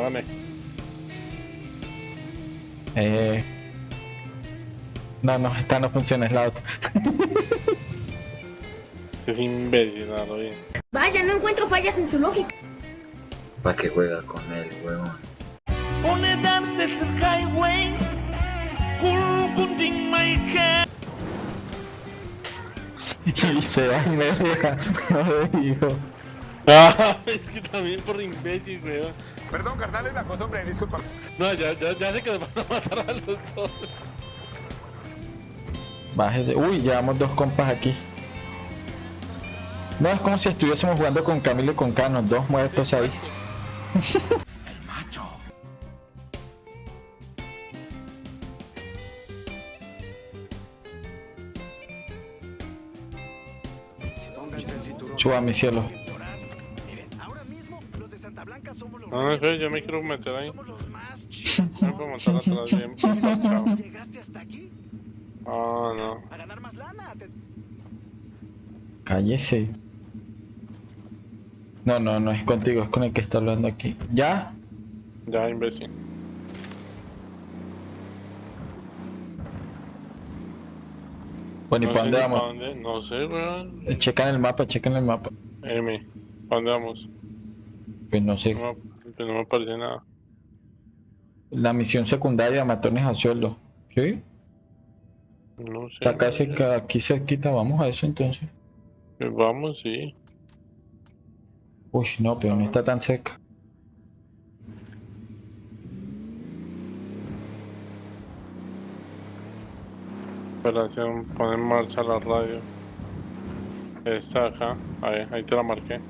Hágame. Eh... No, no, esta no funciona, es la otra. Es imbécil, nada, bien. Vaya, no encuentro fallas en su lógica. ¿Para qué juega con él, huevón? Highway. My head. y se va y me deja. No lo digo. Ah, es que también por imbécil, weón. Perdón, carnal, es la cosa, hombre, disculpa. No, ya, ya, ya sé que nos van a matar a los dos. Bájese. Uy, llevamos dos compas aquí. No, es como si estuviésemos jugando con Camilo y con Cano, dos muertos ahí. Suba mi cielo. No, no sé, yo me quiero meter ahí. No puedo montar atrás bien. parchado. Ah, no. Cállese. No, no, no es contigo, es con el que está hablando aquí. ¿Ya? Ya, imbécil. Bueno, ¿y no para dónde vamos? dónde, No sé, weón. Checan el mapa, checan el mapa. M, ¿para dónde vamos? Pues no sé. No, no me aparece nada. La misión secundaria, matones a sueldo. ¿Sí? No sé. Está casi ca- aquí cerquita, vamos a eso entonces. Pues vamos, sí. Uy, no, pero no está tan cerca. Operación, pon en marcha la radio. Está acá. Ahí, ahí te la marqué.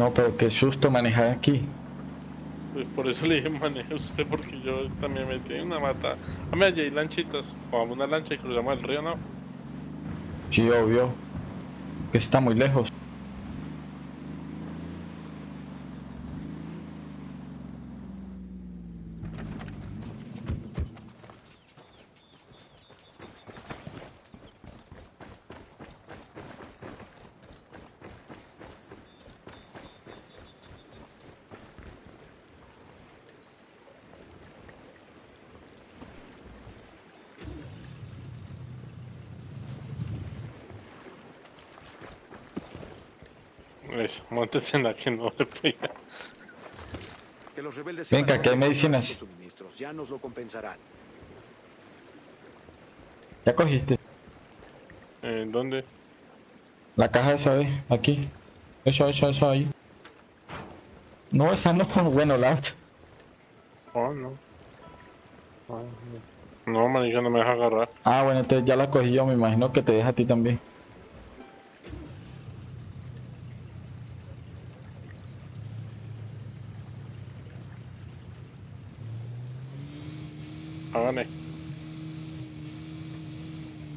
No, pero qué susto manejar aquí. Pues por eso le dije maneje usted porque yo también me metí en una mata. A mí allí hay lanchitas. Vamos una lancha y cruzamos el río, ¿no? Sí, obvio. Que está muy lejos. Eso, montes en la que no le pega. Que los rebeldes Venga, que hay medicinas. los suministros, ya nos lo compensarán. Ya cogiste. Eh, ¿Dónde? La caja esa vez, aquí. Eso, eso, eso ahí. No, esa no, bueno, la otra. Oh, no. Ah, no. No, manija, no me deja agarrar. Ah, bueno, entonces ya la cogí yo, me imagino que te deja a ti también.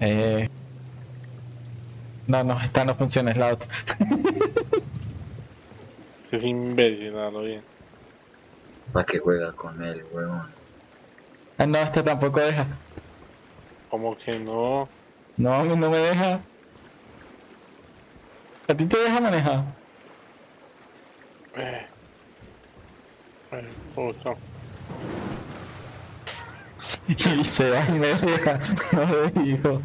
Eh... No, no, esta no funciona, es la otra. Es imbécil, nada, bien. ¿Para qué juega con él, huevón? Ah, no, esta tampoco deja. Como que no. No, a mí no me deja. ¿A ti te deja manejar? Eh. Ay, puta. Y se va y me deja. No lo digo.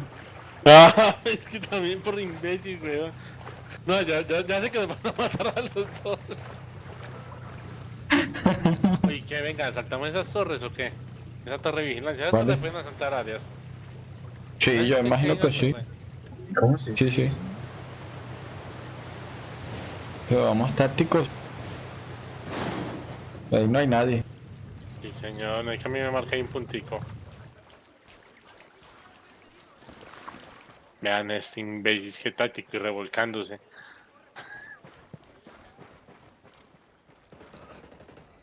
Ah, es que también por imbécil, weón. No, ya, ya, ya sé que nos van a matar a los dos. Oye, que venga, ¿saltamos esas torres o qué? Esa torre de vigilancia, esas torres pueden asaltar áreas. Sí, yo imagino que sí. ¿Cómo sí? Sí, sí. Pero vamos tácticos. Ahí no hay nadie. Sí, señor, no hay que a mí me marque ahí un puntico. Vean este imbécil, que táctico y revolcándose.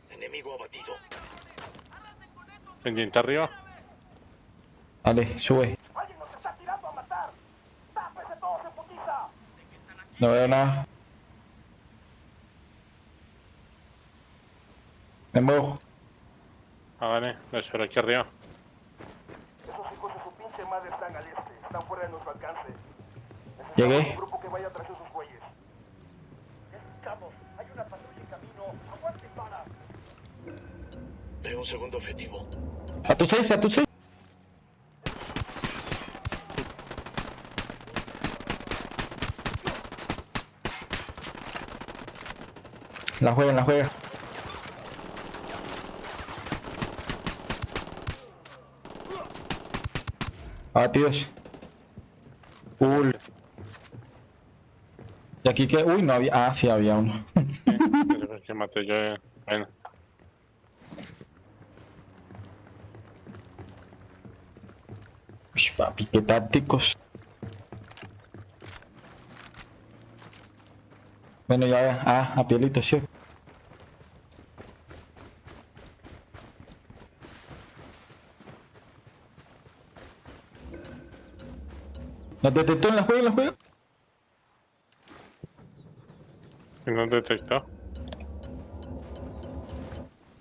Enemigo abatido. Pendiente arriba. Vale, sube. No veo nada. Me muevo. Ah, vale, aquí arriba. Esos hijos de su pinche madre están al este. Están fuera de nuestro alcance. Llegué. Un grupo que vaya tras esos güeyes. Necesitamos. Hay una patrulla en camino. Aguante para. Veo un segundo objetivo. A tu 6, a tu 6. La juega, la juega. Abatidos. Uy. Y aquí que. Uy, no había. Ah, sí, había uno. Por qué maté yo. eh. Bueno, Uy, papi, qué tácticos. Bueno, ya, ah, a pielito, sí. ¿Nos detectó en la juega, en la juega? ¿y no detectó?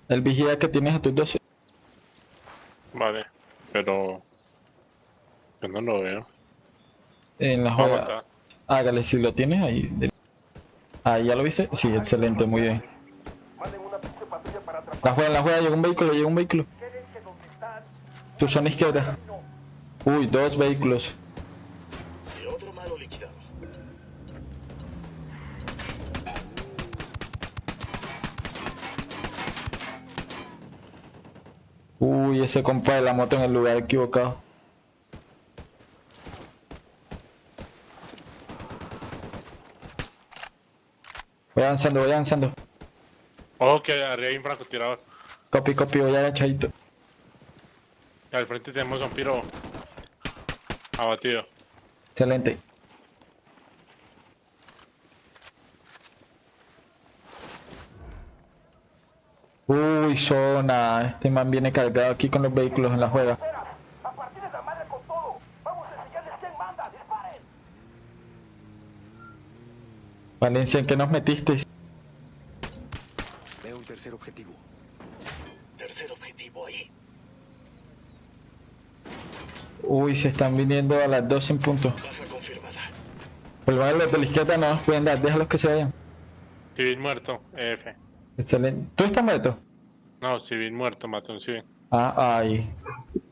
El vigía que tienes a tus 12. Vale, pero. Yo no lo veo. En la juega. Hágale, si lo tienes ahí. Ahí, ¿ya lo viste? Sí, excelente, muy bien. La juega, la juega, llegó un vehículo, llegó un vehículo. Tu zona izquierda. Uy, dos vehículos. Ese compa de la moto en el lugar equivocado. Voy avanzando, voy avanzando. Ojo que arriba hay un francotirador. Copy, copy, voy agachadito. Al frente tenemos a un piro. Abatido. Excelente. Uy, zona. Este man viene cargado aquí con los vehículos en la juega. Valencia, ¿en qué nos metisteis? Veo un tercer objetivo. Tercer objetivo ahí. Uy, se están viniendo a las 12 en punto. Baja confirmada. Pues los de la izquierda no nos pueden dar, déjalos que se vayan. Civil muerto, EF. Excelente. ¿Tú estás muerto? No, civil muerto, mató un civil. Ah, ay.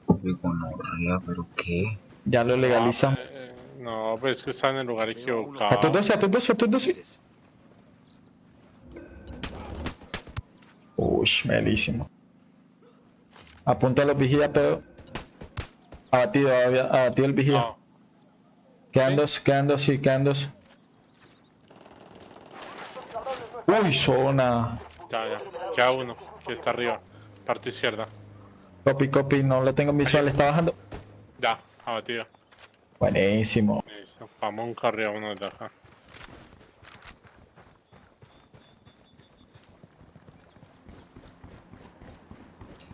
Gonorrea, pero qué. Ya lo legalizamos. No, eh, no, pues es que está en el lugar A equivocado. 12, a 12, a tus 12. Mires. Uy, melísimo. Apunta a los vigías, pero. Abatido, abatido el vigía. No, Quedan dos, quedan dos, sí, quedan dos. Uy, zona. Ya, ya. Queda uno, que está arriba. Parte izquierda. Copy, copy, no lo tengo en visual, está bajando. Ya, abatido. Buenísimo. Listo. Vamos un carril a uno de acá.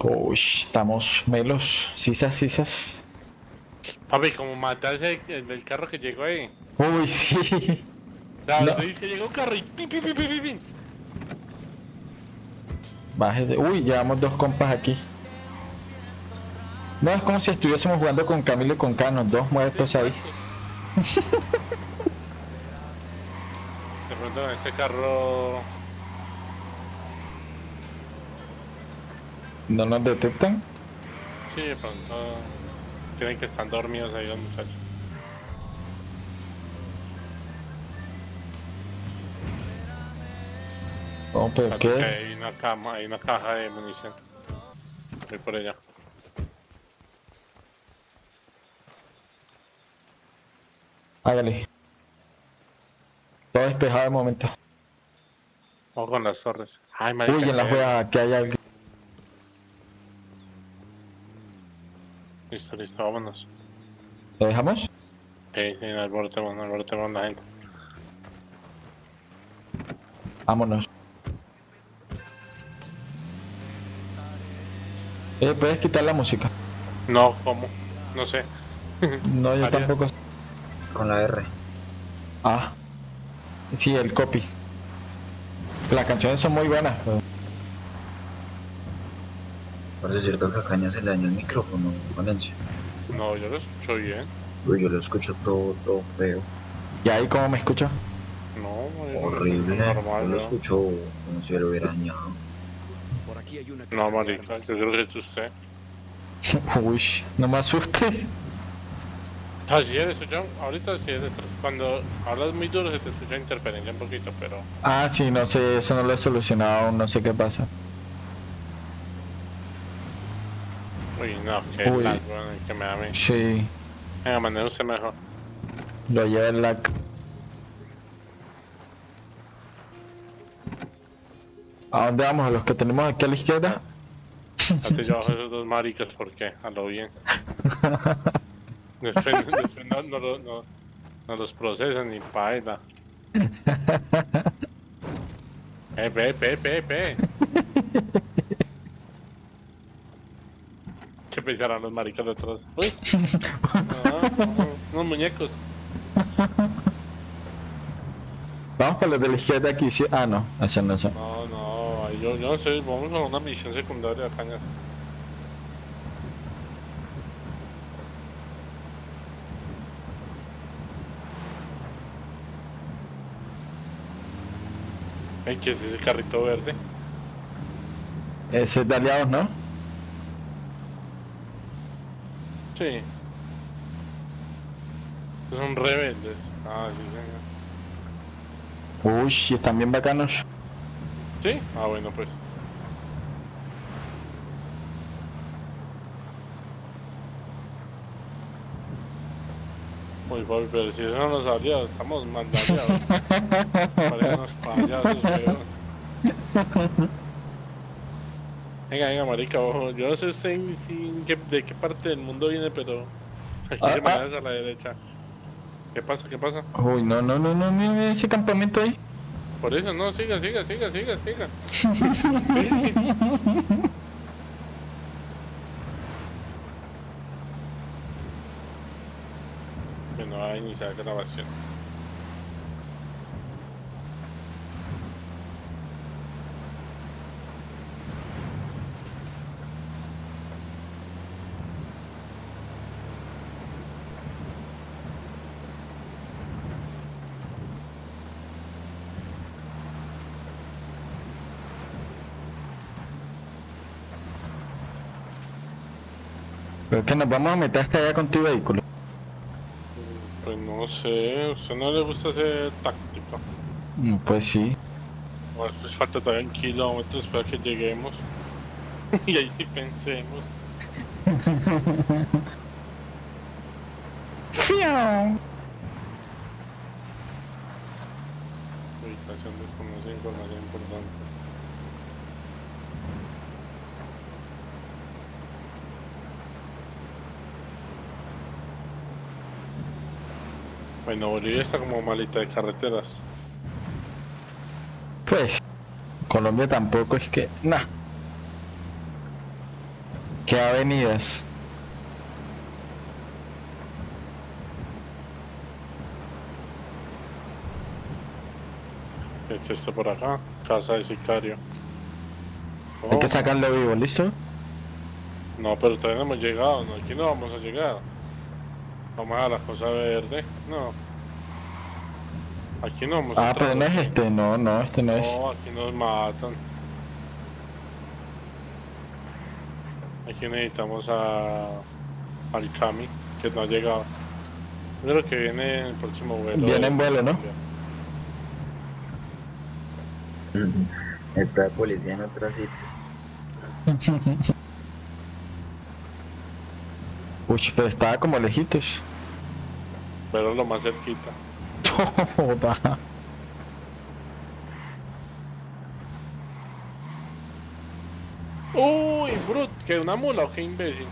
Uy, estamos melos. Sisas, sisas. Papi, como matarse el del carro que llegó ahí. Uy, sí. Ya, No. que llegó un carro y pim, pim, pim, pim, pim, pim. Bájese. Uy, llevamos dos compas aquí. No, es como si estuviésemos jugando con Camilo y con Cano, dos muertos ahí. De pronto en este carro. ¿No nos detectan? Sí, de pronto. Tienen que estar dormidos ahí los muchachos. Pero que qué. Hay una cama, hay una caja de munición. Voy por ella. Hágale. Todo despejado de momento. Ojo con las torres. Ay, marica. Uy, en la que- juega aquí hay alguien. Listo, listo, vámonos. ¿Lo dejamos? Sí, sí, alborotemos, alborotemos la gente. Vámonos. Eh, ¿puedes quitar la música? No, ¿cómo? No sé. No, yo tampoco. Con la R. Ah, Sí, el copy. Las canciones son muy buenas. pero- Parece cierto que a Caña se le dañó el micrófono, Valencia. No, yo lo escucho bien. Uy, yo lo escucho todo, todo feo. ¿Y ahí cómo me escucha? No, lo Horrible. escucho Yo normal, lo ¿no? escucho como si lo hubiera dañado. Aquí hay una No, marica, yo creo que es usted. Uy, no me asuste. Así es, eso yo, ahorita sí es, cuando hablas muy duro se te escucha interferencia un poquito, pero Ah, sí, no sé, eso no lo he solucionado aún, no sé qué pasa. uy, no, que Uy. lag, bueno, que me da a mí. Sí, Venga, maneja usted mejor. lo lleva el lag. ¿A dónde vamos? ¿A los que tenemos aquí a la izquierda? Antes yo bajo esos dos maricas, ¿por qué? A lo bien. Después, después no, no, no, no los procesan ni paila. Eh, pe, pe, pe, pe. ¿Qué pensarán los maricas de atrás? Uy. No, no, unos muñecos. Vamos por los de la izquierda aquí, sí. Ah, no, eso no son. No, no, yo, yo sé, vamos a una misión secundaria, caña. Ay, ¿qué es ese carrito verde? Ese es de aliados, ¿no? Sí. Son rebeldes. Ah, sí, señor. Uy, están bien bacanos. ¿Sí? Ah, bueno, pues. Uy, papi, pero si eso no nos aliados, estamos. Parecen unos payasos, weón. Venga, venga, marica, ojo. Yo no sé si- qué- de qué parte del mundo viene, pero aquí Ah, se ah. a la derecha. ¿Qué pasa? ¿Qué pasa? Uy, no, no, no, no, mira ese campamento ahí. Por eso, no, siga, siga, siga, siga, siga. que no va a iniciar grabación. Pero que nos vamos a meter hasta allá con tu vehículo. Pues no sé, ¿a usted no le gusta ser táctico? Mm, Pues sí. Bueno, pues falta todavía un kilómetro para que lleguemos. y ahí sí pensemos. Bueno, Bolivia está como malita de carreteras. Pues, Colombia tampoco es que. Nah. ¿Qué avenidas? ¿Qué es esto por acá? Casa de sicario. Hay que Oh, sacarlo vivo, ¿listo? No, pero todavía no hemos llegado, no, aquí no vamos a llegar. Vamos a la cosa verde, no. Aquí no vamos a Ah, pero no es este, no, no, este no es. No, aquí nos matan. Aquí necesitamos a al Kami, que no ha llegado. Creo que viene el próximo vuelo. Viene en vuelo, ¿no? Está de policía en otra sitio. Uy, pero estaba como lejitos. Pero lo más cerquita. Joda. Uy, brut, que una mula o qué imbécil.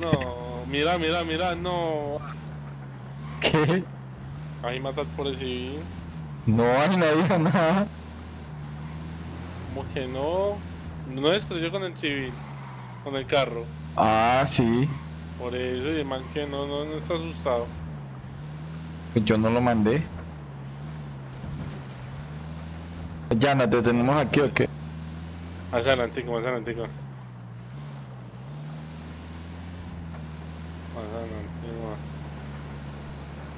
No, mira, mira, mira, no. ¿Qué? Ahí matas por el civil. No hay nadie nada. Como que no. No estrelló con el civil, con el carro. Ah, sí. Por eso, y el man que no, no, no está asustado. Pues Yo no lo mandé. Yana, ¿te tenemos aquí o qué? Más adelantico, más adelantico. Más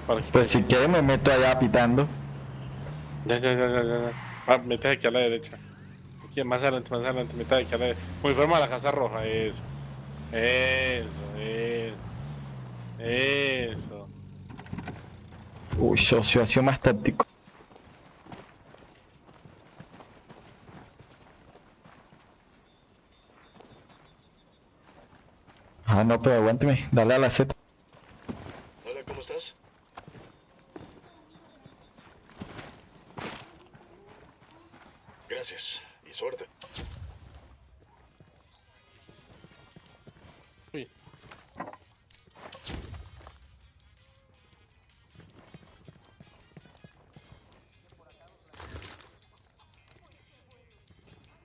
adelantico. Pues si quieres me meto allá pitando. Ya, ya, ya, ya, ya. Ah, metes aquí a la derecha. Aquí, más adelante, más adelante, metes aquí a la derecha. Muy forma a la casa roja, eso. Eso, eso. Eso. Uy, socio, ha sido más táctico. Ah, no, pero aguánteme, dale a la Z. Hola, ¿cómo estás? Gracias y suerte.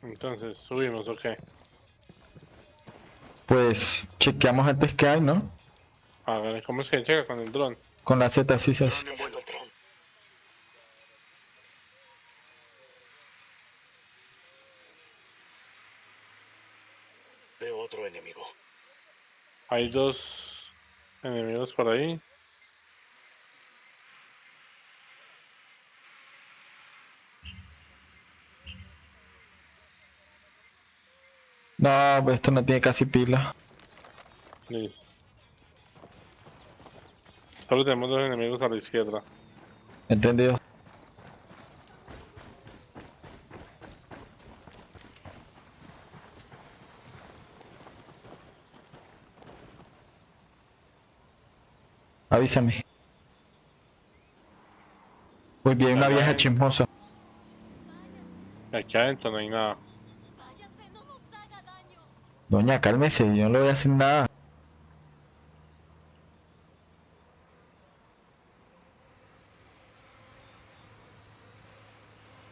Entonces, subimos, ok. Pues chequeamos antes que hay, ¿no? A ver, ¿cómo es que llega con el dron? Con la Z, sí, sí. sí. Veo otro enemigo. Hay dos enemigos por ahí. No, pues esto no tiene casi pila. Listo. Solo tenemos dos enemigos a la izquierda. ¿Entendido? Avísame. Muy bien, una vieja chismosa. Aquí adentro no hay nada. Váyase, no nos haga daño. Doña, cálmese, yo no le voy a hacer nada.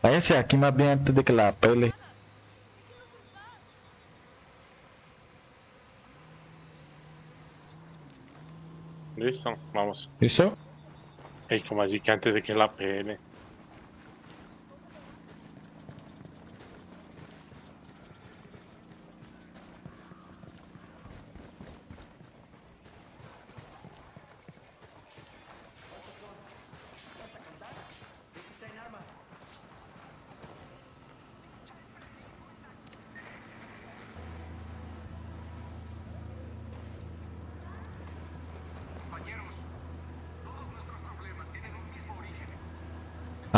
Váyanse de aquí más bien antes de que la pele. Listo, vamos. ¿Listo? Ey, como allí que antes de que la pele.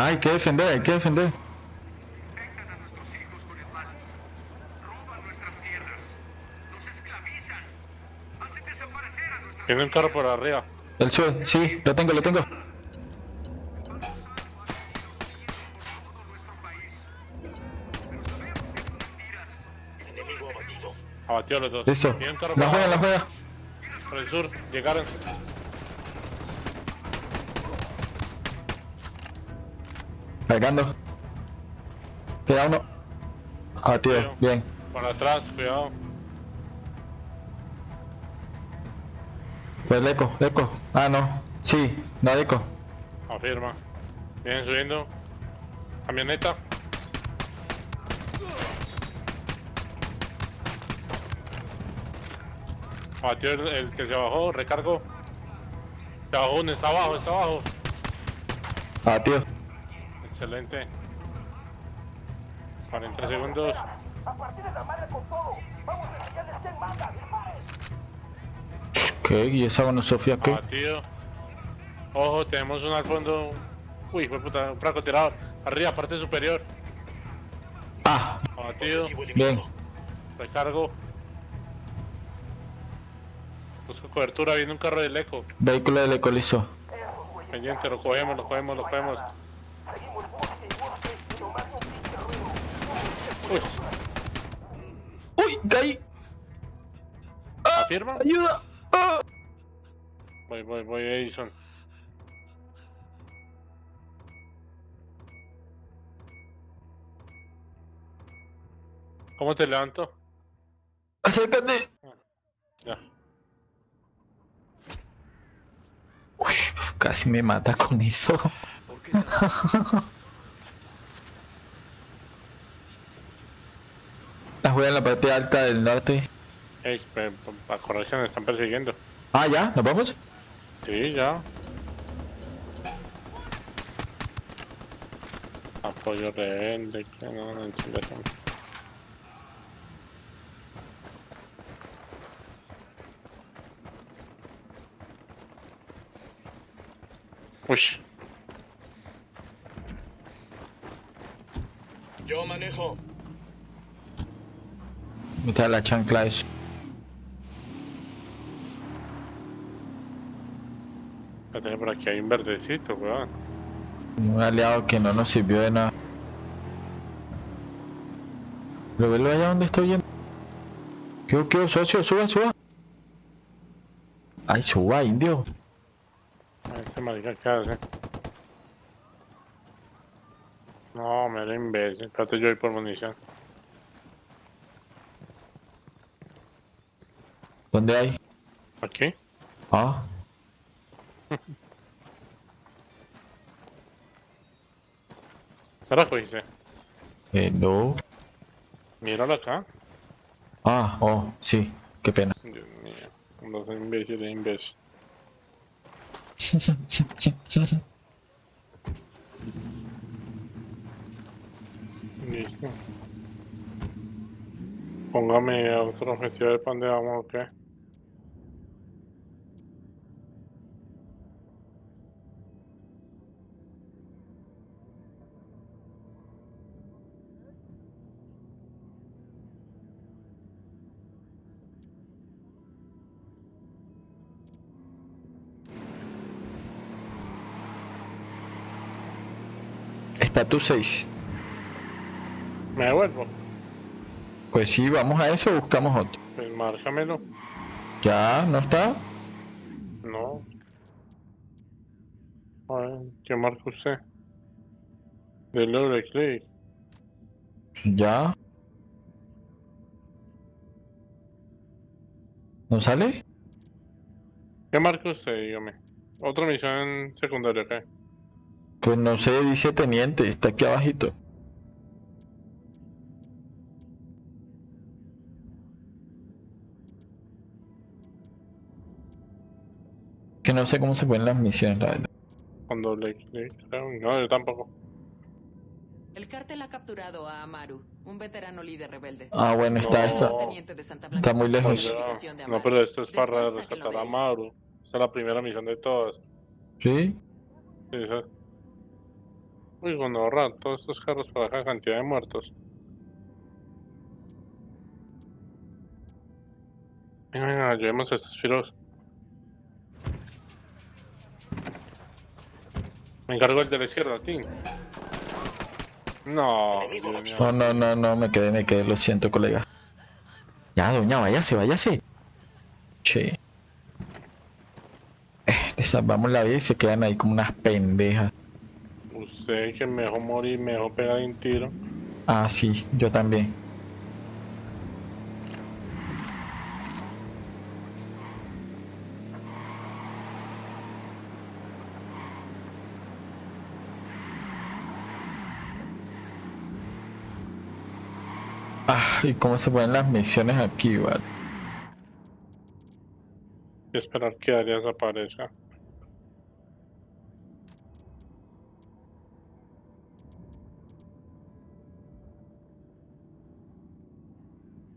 Hay que defender, hay que defender. Tiene un carro por arriba. El sube, sí, lo tengo, lo tengo. Abatió a los dos. Listo. La juega, la juega. Por el sur. Llegaron. Cargando. Queda uno. Ah, tío, bien. Por atrás, cuidado. Pues el eco, eco. Ah, no. Sí, no eco. Afirma. Vienen subiendo. Camioneta. Abatió el, el que se bajó, recargo. Se bajó uno, está abajo, está abajo. Ah, tío. Excelente. 40 segundos. A partir de la madre con todo. Vamos a enseñarles quién manda. ¡Disparen! ¿Qué? ¿Y esa bueno Sofía qué? Abatido. Ojo, tenemos uno al fondo. Uy, fue puta, un francotirador. Arriba, parte superior. Ah, Abatido. Objetivo bien. Recargo. Busco cobertura, viene un carro del eco. Vehículo del eco listo. Pendiente, lo cogemos, lo cogemos, lo cogemos. Seguimos busque y busque y no más un pinche ruido. Uy, ¡Uy! ¡Caí! ¿afirma? ¡Ayuda! ¡Ah! Voy, voy, voy, Edison. ¿Cómo te levanto? ¡Acércate! Ya. Uy, casi me mata con eso. ¿Por qué juega en la parte alta del norte. Ey, a me están persiguiendo. Ah, ya, ¿nos vamos? Sí, ya. Apoyo rebelde, que no, no entiendo. Uy, Yo manejo. Mete la chancla eso. espérate, por aquí hay un verdecito, weón. Un aliado que no nos sirvió de nada. ¿Lo velo allá donde estoy yendo? ¿Qué, qué, socio? Suba, suba. Ay, suba, indio. A Este marica, ¿qué? No, me era imbécil. Espérate, yo voy por munición. ¿Dónde hay? ¿Aquí? Ah, ¿Qué la cogiste? eh, no. Míralo acá. Ah, oh, sí, qué pena. Dios mío. No soy imbécil, es imbécil. Listo. Póngame otro objetivo de pan de vamos, ¿ok? Estatus 6. Me devuelvo. Pues sí, vamos a eso o buscamos otro. Pues márcamelo. ¿Ya? ¿No está? No. A ver, ¿qué marca usted? Del doble clic. ¿Ya? ¿No sale? ¿Qué marca usted? Dígame. Otra misión secundaria, ¿ok? Pues no sé, dice teniente, está aquí abajito. Que no sé cómo se ponen las misiones, la verdad. Con doble clic, creo. No, yo tampoco. El cártel ha capturado a Amaru, un veterano líder rebelde. Ah, bueno, está, No. está. Muy lejos. No, Amaru. pero esto es para Después rescatar a ahí. Maru. Esta es la primera misión de todas. ¿Sí? Sí, esa- Uy, cuando ahorran todos estos carros para acá, cantidad de muertos. Venga, venga, llevemos a estos piros. Me encargo el de la izquierda, Tim. No. No, no, no, no, me quedé, me quedé, lo siento, colega. Ya, doña, váyase, váyase. Che. Eh, les salvamos la vida y se quedan ahí como unas pendejas. Usted que me dejó morir, me dejó pegar un tiro. Ah, sí, yo también. Ah, ¿y cómo se ponen las misiones aquí, vale? Y esperar que Arias aparezca.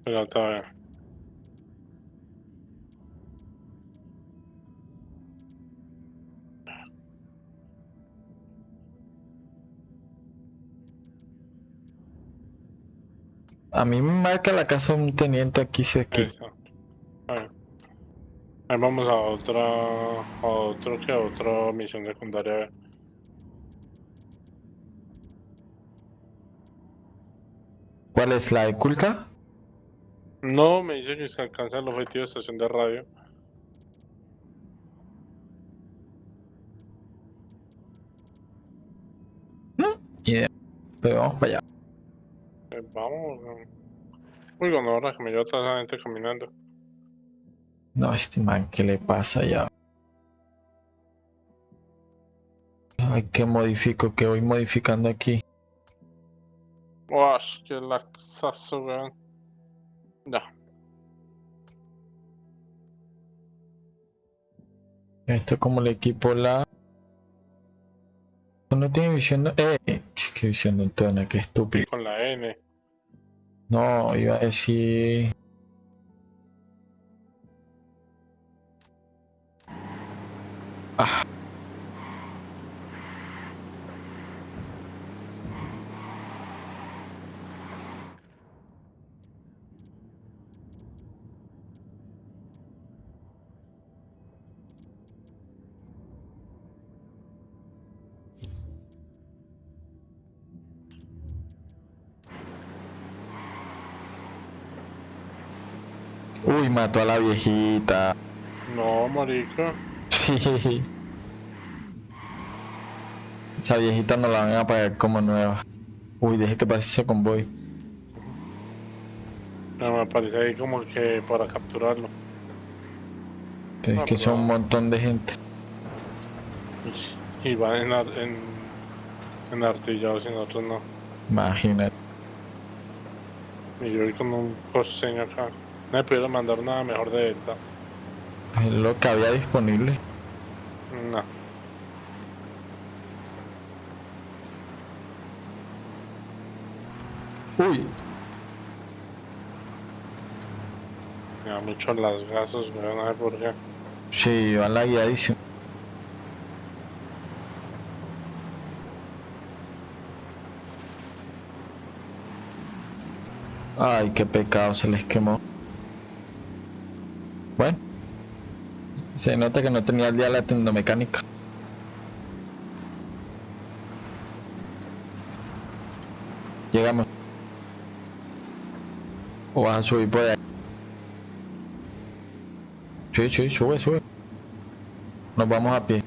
Pero todavía. A mí me marca la casa un teniente aquí, sí, aquí. está. Ahí. Ahí vamos a otra, a otro que a otra misión secundaria. ¿Cuál es la de culta? No, me dice que se alcanza el objetivo de estación de radio. Idea. Pero vamos para allá. Eh, vamos. Uy, cuando ahora que me lleva toda esa gente caminando. No, este man, ¿qué le pasa ya? Ay, ¿qué modifico? ¿Qué voy modificando aquí? Uash, qué laxazo, weón. No. Esto como el equipo la... No tiene visión de... Eh, qué visión de Antona, qué estúpido. Con la N. No, iba a decir... Ah. Uy, mató a la viejita. No, marica. Sí. Esa viejita no la van a pagar como nueva. Uy, deje que pase ese convoy. No, me aparece ahí como que para capturarlo. Pero es Ah, que son un montón de gente. Y van en, ar- en, en artillados y nosotros no. Imagínate. Y yo voy con un costeño acá. No me pudieron mandar nada mejor de esta. Es lo que había disponible. No. Uy, Me da mucho las gasas, weón, no sé por qué. sí, van la guiadísimo. Ay, qué pecado, se les quemó. Bueno, se nota que no tenía el día la tendomecánica. Llegamos. O vas a subir por ahí. Sí, sí, sube, sube. Nos vamos a pie.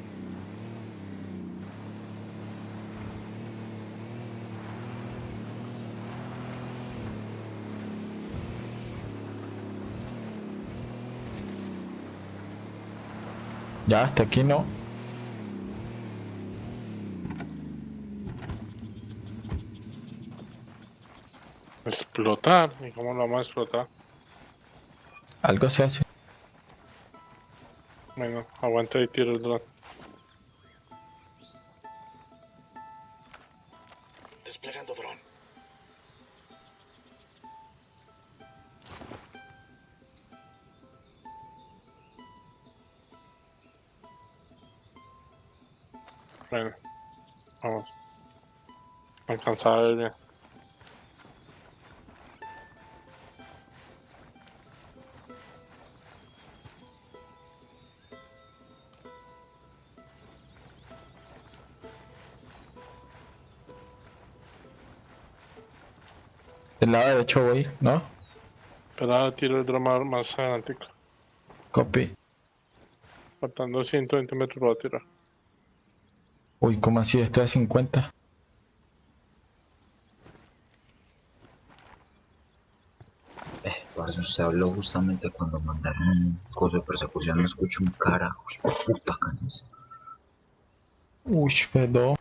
Ya, hasta aquí no. Explotar. ¿Y cómo lo vamos a explotar? Algo se hace. Bueno, aguanta y tiro el dron. Me alcanzaba a ver bien. Del lado derecho voy, ¿no? Pero tiro el dron más, adelante. Copy. Faltando 120 metros lo voy a tirar. Uy, ¿cómo así? Estoy a 50. Usted habló justamente cuando mandaron un coso de persecución, no escucho un carajo, hijo de puta canis. Uy, perdón.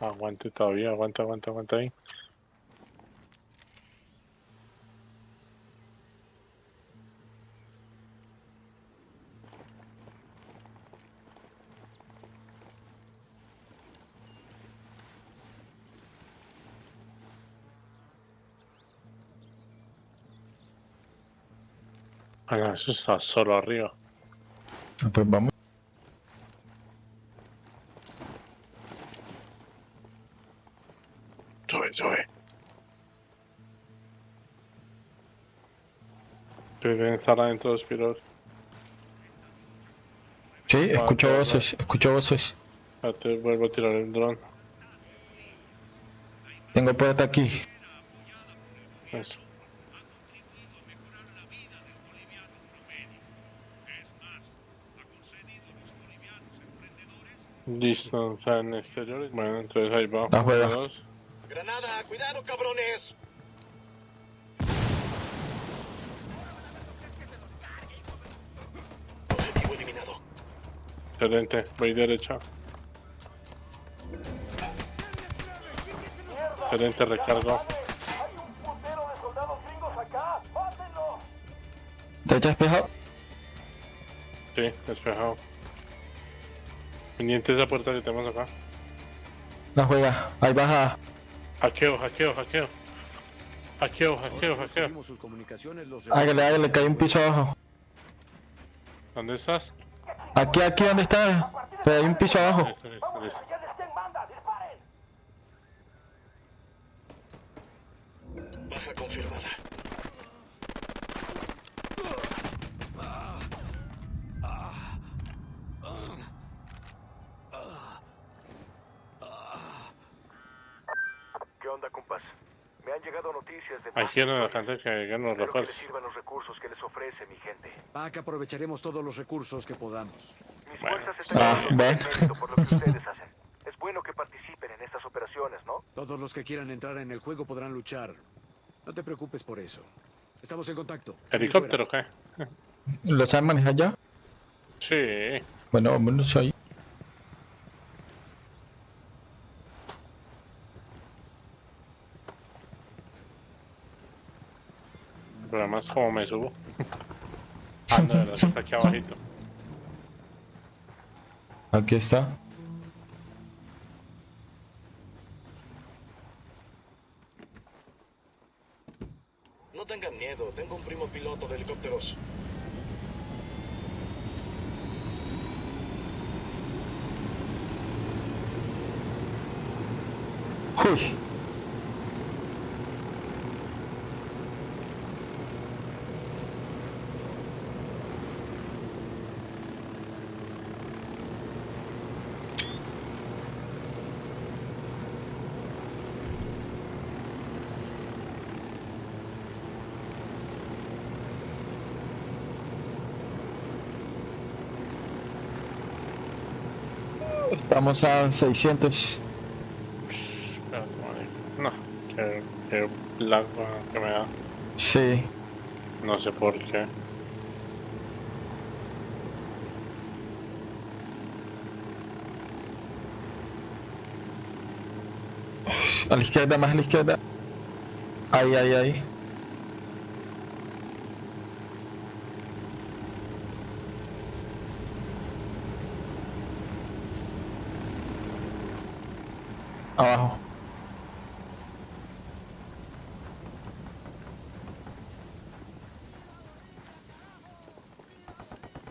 Aguante todavía, aguanta, aguanta, aguanta ahí. Ah, no, eso está solo arriba. Pues vamos. Sube, sube. Deben estar adentro de los piros. Sí, escucho ok, voces, escucho voces. Ya te vuelvo a tirar el dron. Tengo puerta aquí. Eso. Listo, o sea, en exteriores. Bueno, entonces ahí va. Dos. Granada, cuidado, cabrones. Objetivo eliminado. Excelente, voy derecha. Excelente recargo. ¿Derecha despejado? Sí, despejado. Pendiente de esa puerta que tenemos acá. La juega. Ahí baja. Hackeo, hackeo, hackeo. Hackeo, hackeo, hackeo. Conseguimos sus comunicaciones, los Hágale, hágale, cae un piso abajo. ¿Dónde estás? Aquí, aquí, ¿dónde está? Pero hay un piso abajo. Listo, listo, listo. Baja confirmada. Onda, compas? Me han llegado noticias de Aquí más era la sectores. gente que, nos Espero que les refuerza. sirvan los recursos que les ofrece mi gente. Pac aprovecharemos todos los recursos que podamos. Mis Bueno. fuerzas están Ah, por lo que ustedes hacen. Es bueno que participen en estas operaciones, ¿no? Todos los que quieran entrar en el juego podrán luchar. No te preocupes por eso. Estamos en contacto. ¿Helicóptero qué? ¿Lo saben manejar ya? Sí. Bueno, vámonos ahí. El problema es cómo me subo. ah, no, verdad, está aquí abajito. Aquí Estamos a 600. Espérate, marico. No, qué blanco que me da. Sí. No sé por qué. A la izquierda, más a la izquierda. Ahí, ahí, ahí. Abajo.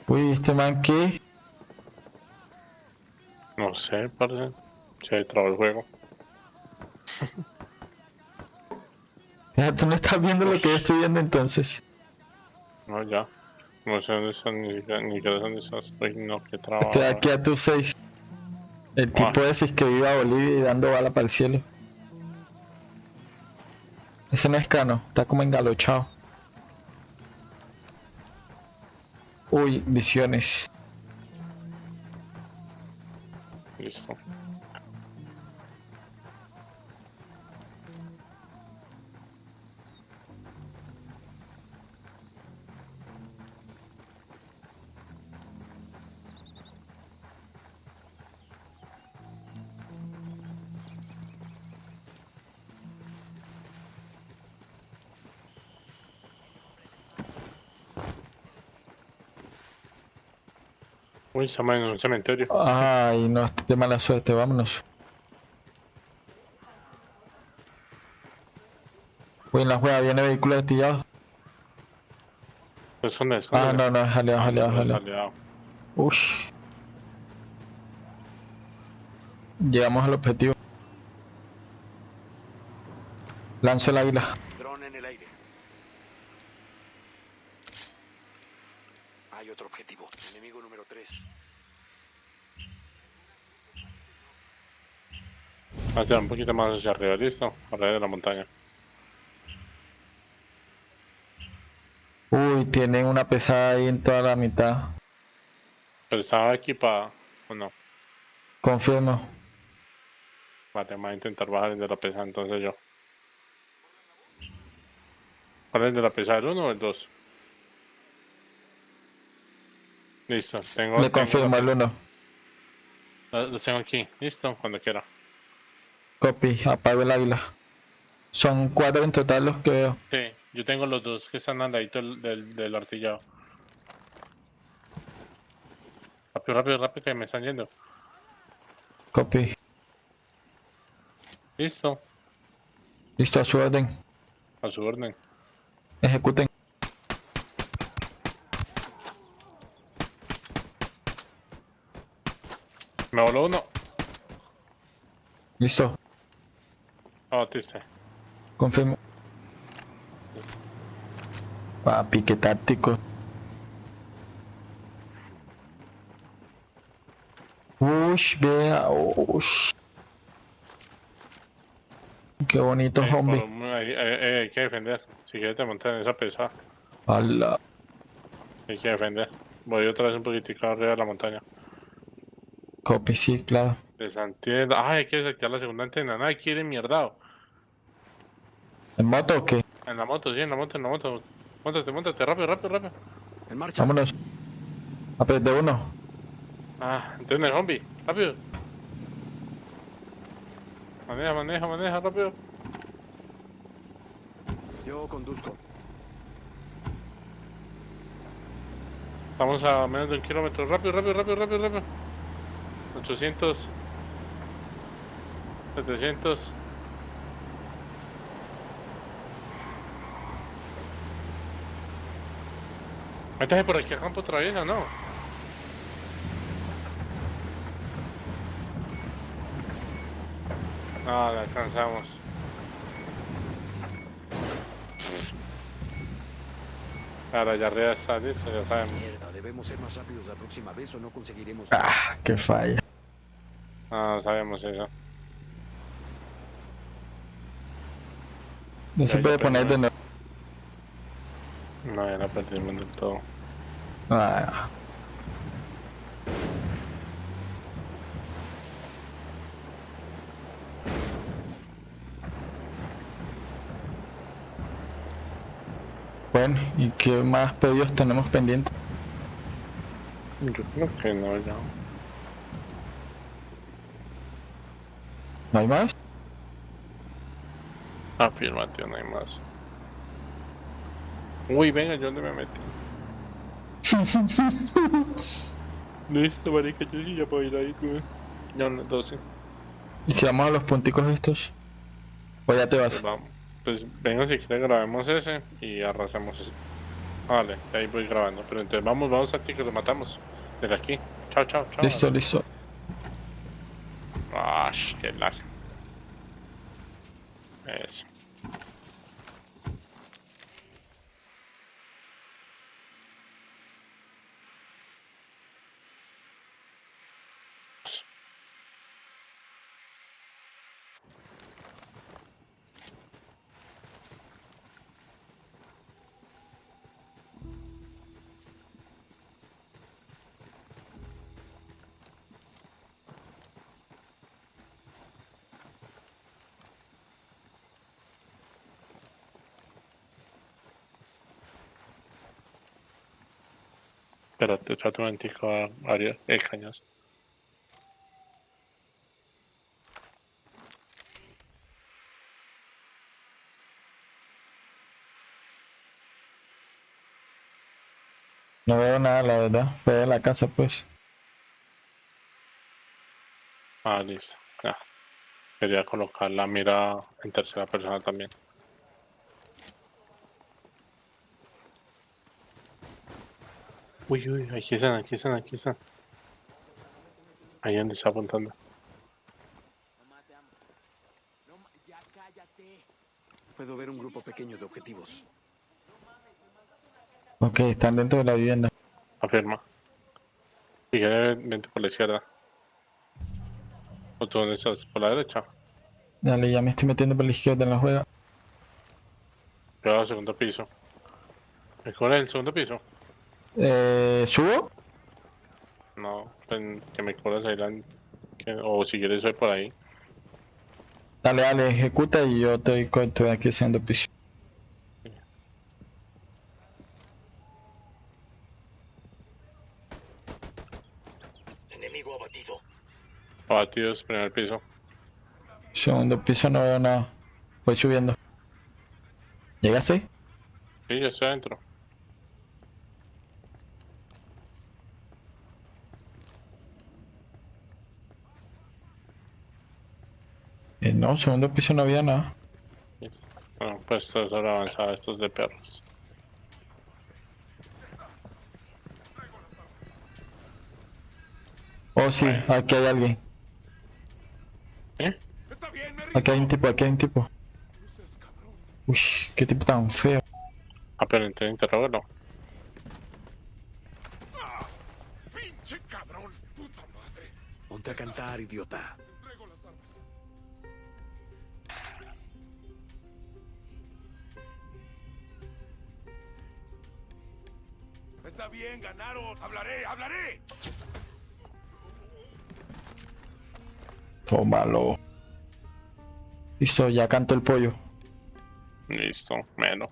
Uy, este man qué? No sé, parece. Se trabó el juego. Ya, Tú no estás viendo lo que yo estoy viendo entonces. No, ya. No sé dónde están, ni siquiera, ni dónde estás. Uy, no, qué trabajo. Estoy aquí a tu 6. El tipo Ah. ese es que vive a Bolivia y dando bala para el cielo. Ese no es cano, está como engalochado. Uy, visiones. Listo. Uy, estamos en un cementerio. Ay, no, estoy de mala suerte, vámonos. Uy, en la juega viene vehículo artillado. Esconde, esconde. Ah, no, no, es aliado, Ah, aliado, no, aliado. aliado. Ush. Llegamos al objetivo. Lanzo el águila. Dron en el aire. Hay otro objetivo. Hacia un poquito más hacia arriba, listo. Arriba de la montaña. Uy, tienen una pesada ahí en toda la mitad. Pero estaba equipada, ¿o no? Confirmo. Vale, voy a intentar bajar el de la pesada entonces yo. ¿Cuál es el de la pesada? ¿El 1 o el 2? Listo, tengo. Le tengo confirmo el la- 1. la- Los tengo aquí, listo, cuando quiera. Copy, apago el águila. Son cuatro en total los que veo. Sí, yo tengo los dos que están del, del, del artillado. Rápido, rápido, rápido, que me están yendo. Copy. Listo, Listo, a su orden. a su orden. Ejecuten. Me voló uno. Listo. Ah, batiste. Confirmo. Papi, qué táctico. Ush, vea, ush. Qué bonito Eh, zombie. hay, hay- hay que defender. Si quieres te montas en esa pesada, Ala. hay que defender. Voy otra vez un poquitico arriba de la montaña. Copy, sí, claro. Desactivar. Ay, hay que desactivar la segunda antena. Nadie quiere mierdao. ¿En moto o qué? En la moto, sí, en la moto, en la moto. Móntate, móntate, rápido, rápido, rápido. En marcha. Vámonos. A ver, de uno. Ah, entonces el zombie, rápido. Maneja, maneja, maneja, rápido. Yo conduzco. Estamos a menos de un kilómetro. Rápido, rápido, rápido, rápido, rápido. 800. 700. Métase por aquí a campo otra vez, ¿o no? No, la alcanzamos. Ahora ya arriba está listo, ya sabemos. Mierda, debemos ser más rápidos la próxima vez o no conseguiremos. Ah, qué falla. No, no sabemos eso. No se puede poner de nuevo. No, la perdimos del todo. Ah, Bueno, ¿y qué más pedidos tenemos pendientes? Yo creo que no, ya. ¿No hay más? Afirmativo, no hay más. Uy, venga, ¿yo dónde me metí? Listo, marica, yo sí ya puedo ir ahí, güey. Ya no, 12. ¿Y si vamos a los punticos estos? ¿O ya te Pues vas? vamos. Pues venga, si quieres grabemos ese y arrasamos ese. Vale, ahí voy grabando. Pero entonces vamos, vamos a ti que lo matamos. Desde aquí. Chao, chao, chao. Listo, listo. Ah, qué largo. Espérate, trato un momentico a Ariel, eh, cañas. No veo nada, la verdad. De la casa, pues. Ah, listo. Ya. Quería colocar la mira en tercera persona también. Uy, uy, aquí están, aquí están, aquí están. Ahí donde está apuntando. Puedo ver un grupo pequeño de objetivos. Ok, están dentro de la vivienda. Afirma. Si quieres, vente por la izquierda. ¿O tú dónde estás? ¿Por la derecha? Dale, ya me estoy metiendo por la izquierda en la juega. Cuidado, segundo piso. ¿Me cubre el segundo piso? Eh, ¿Subo? No, pues, que me cubras ahí la... que- O si quieres, soy por ahí. Dale, dale, ejecuta y yo te doy cuento de aquí haciendo piso. Enemigo abatido. Abatidos, primer piso. Segundo piso no veo nada. Voy subiendo. ¿Llegaste? Sí, yo estoy adentro. No, segundo piso no había nada. Bueno, pues esto es hora avanzada, estos de perros. Oh, sí, aquí hay alguien. ¿Eh? Está bien, me Aquí hay un tipo, aquí hay un tipo. Uy, qué tipo tan feo. Ah, pero entonces interrógalo. ¡Ah! ¡Pinche cabrón! ¡Puta madre! Ponte a cantar, idiota. Está bien, ganaron. Hablaré, hablaré. Tómalo. Listo, ya canto el pollo. Listo, menos.